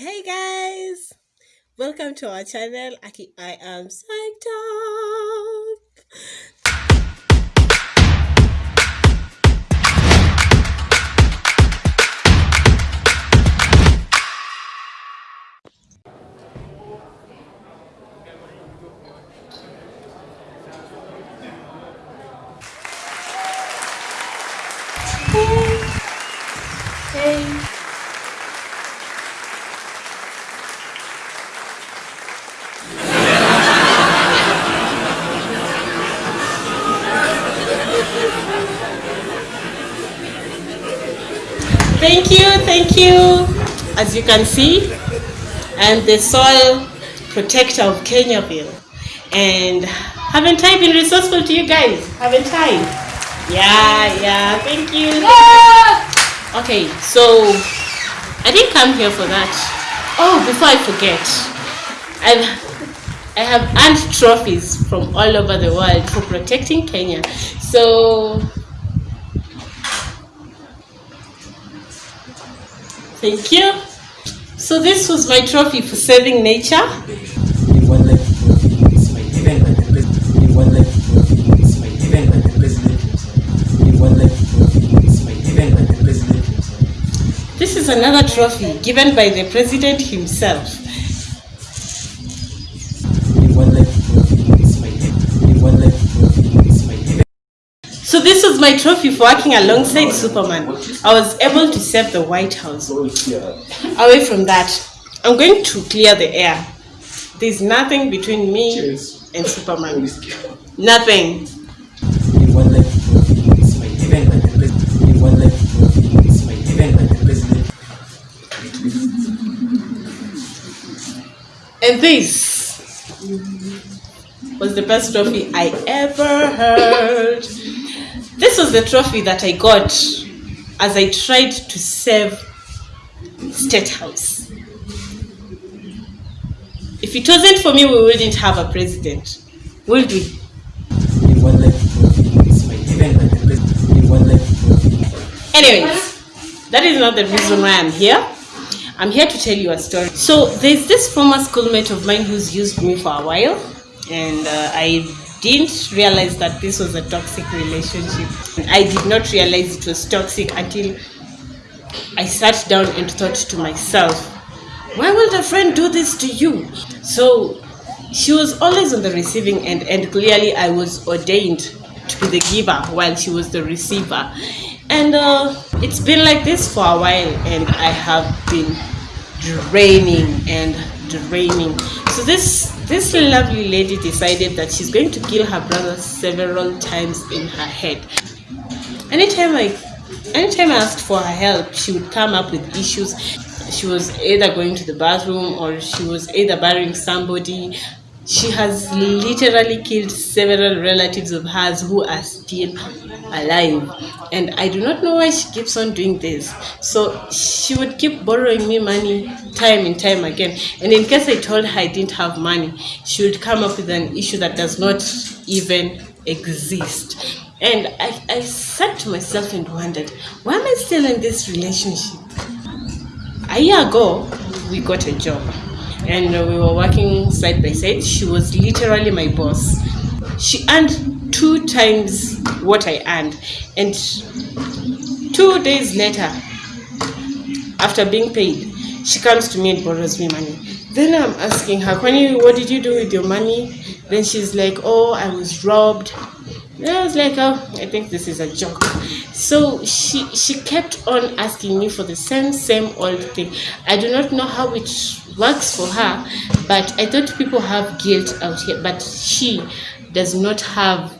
Hey guys, welcome to our channel. I am psyched up. As you can see, I'm the soil protector of Kenyaville. And haven't I been resourceful to you guys? Haven't I? Yeah, yeah, thank you. Okay, so I didn't come here for that. Oh, before I forget, I've I have earned trophies from all over the world for protecting Kenya. So thank you. So this was my trophy for saving nature. The one life trophy is my given by the president. The one life trophy is my given by the president himself. The one life trophy is my given by the president himself. This is another trophy given by the president himself. So this was my trophy for working alongside Superman. I was able to save the White House. Away from that, I'm going to clear the air. There's nothing between me and Superman. Nothing. The one life trophy is my given by the president. The one life trophy is my given by the president. And this was the best trophy I ever heard. This was the trophy that I got as I tried to save State House. If it wasn't for me, we wouldn't have a president, would we? The one life trophy is my given by the president. The one life. Anyways, that is not the reason why I'm here. I'm here to tell you a story. So there's this former schoolmate of mine who's used me for a while, and uh, I didn't realize that this was a toxic relationship. I did not realize it was toxic until I sat down and thought to myself, why would a friend do this to you? So she was always on the receiving end, and clearly I was ordained to be the giver while she was the receiver. And uh, it's been like this for a while, and I have been draining and draining. So this this lovely lady decided that she's going to kill her brother several times in her head. Anytime I anytime I asked for her help, she would come up with issues. She was either going to the bathroom or she was either burying somebody. She has literally killed several relatives of hers who are still alive. And I do not know why she keeps on doing this. So she would keep borrowing me money time and time again. And in case I told her I didn't have money, she would come up with an issue that does not even exist. And I, I sat to myself and wondered, why am I still in this relationship? a year ago we got a job and we were working side by side. She was literally my boss. She earned two times what i earned. And two days later after being paid she comes to me and borrows me money. Then i'm asking her Kwani, what did you do with your money? Then she's like oh i was robbed. And I was like, oh, I think this is a joke. So she she kept on asking me for the same same old thing. I do not know how it works for her, but I thought people have guilt out here, but she does not have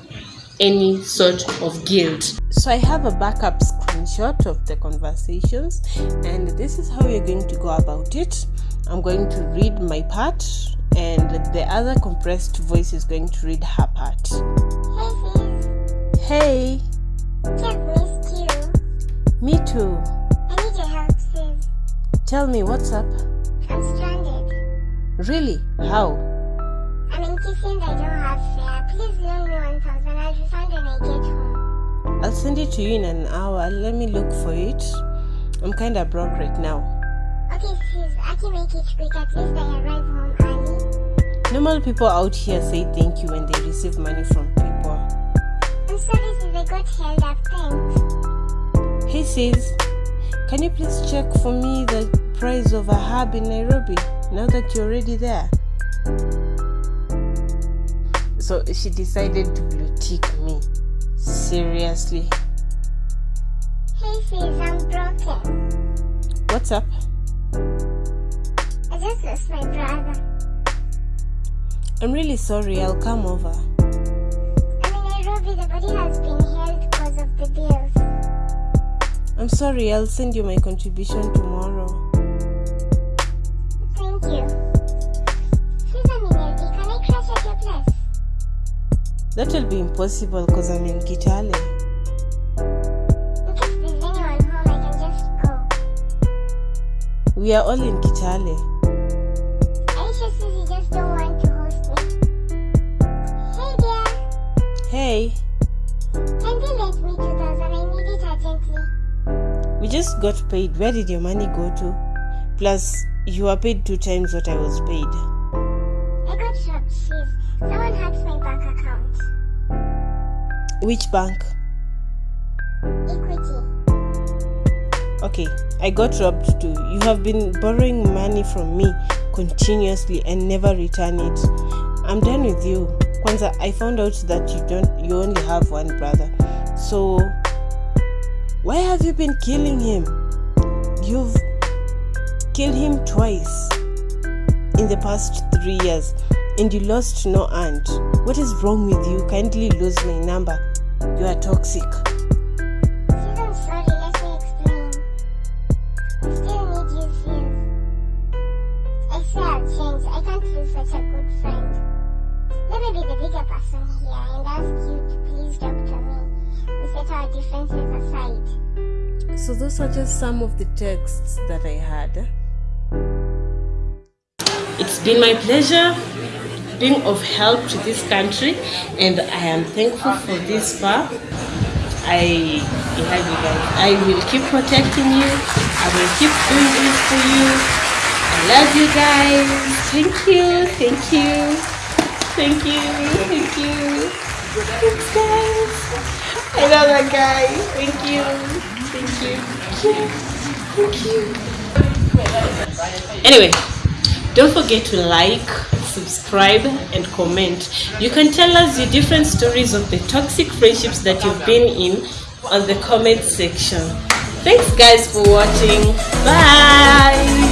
any sort of guilt. So I have a backup screenshot of the conversations, and this is how we're going to go about it. I'm going to read my part, and the other compressed voice is going to read her part. Hey, I've missed you. me too. I need your help, sis. Tell me what's up. Really? How? I'm in Kisumu. I don't have fare. Please loan me 1,000. I'll refund when I get home. I'll send it to you in an hour. Let me look for it. I'm kinda broke right now. Okay, sis, I can make it quick. At least I arrive home early. Normal people out here say thank you when they receive money from people. I'm sorry, sis, I got held up. Thanks. Hey sis, can you please check for me the price of a hub in Nairobi now that you're already there? So she decided to blue tick me. Seriously. Hey, sis, I'm broken. What's up? I just lost my brother. I'm really sorry, I'll come over. I'm in Nairobi. The body has been held because of the bills. I'm sorry, I'll send you my contribution tomorrow. That will be impossible because I'm in Kitale. In there's anyone home, I can just go. We are all in Kitale. You you just don't want to host me? Hey, dear. Hey, Can they lend me 2000? I need it urgently. we just got paid. Where did your money go to? Plus, you were paid two times what I was paid. I got robbed, sis. Someone hacked my bank account. Which bank? Equity. Okay, I got robbed too. You have been borrowing money from me continuously and never return it. I'm done with you. Kwanza, I found out that you don't you only have one brother. So why have you been killing him? You've killed him twice in the past three years and you lost no aunt. What is wrong with you? Kindly lose my number. You are toxic. Sorry. Let me explain. I still need you. I I'll change. I can't lose such a good friend. Let me be the bigger person here and ask you to please talk to me. We set our differences aside. So those are just some of the texts that I had. It's been my pleasure being of help to this country and I am thankful for this far. I have you guys. I will keep protecting you. I will keep doing this for you. I love you guys. Thank you. Thank you. Thank you. Thank you. Thanks guys. I love that guy. Thank you. Thank you. Thank you. Thank you. Anyway, don't forget to like, subscribe, and comment. You can tell us your different stories of the toxic friendships that you've been in on the comment section. Thanks, guys, for watching. Bye.